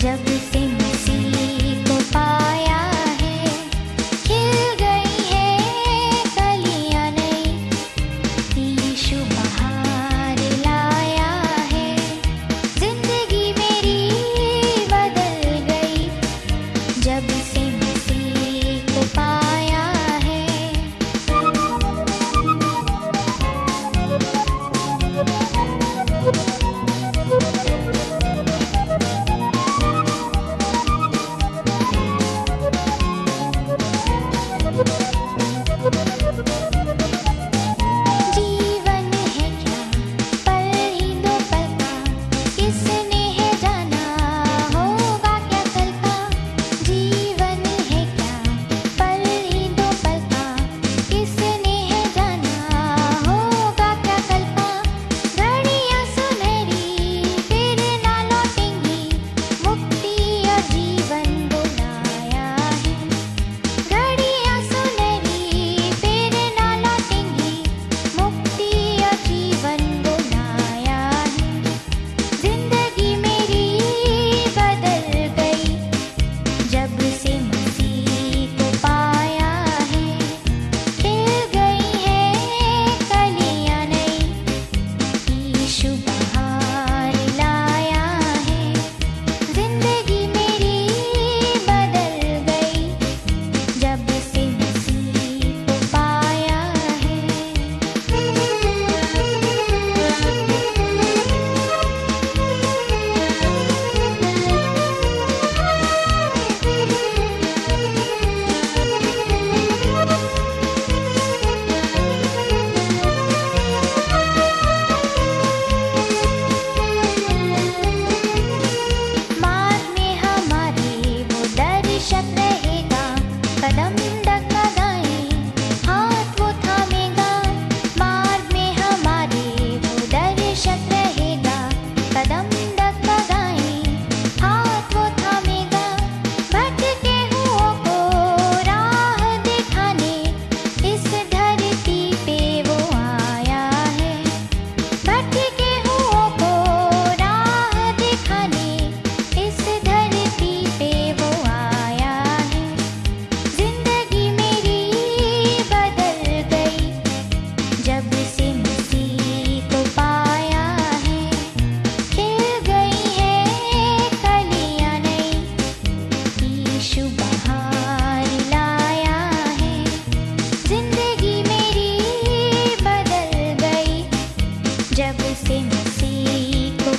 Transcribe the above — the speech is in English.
just be. masih masih ku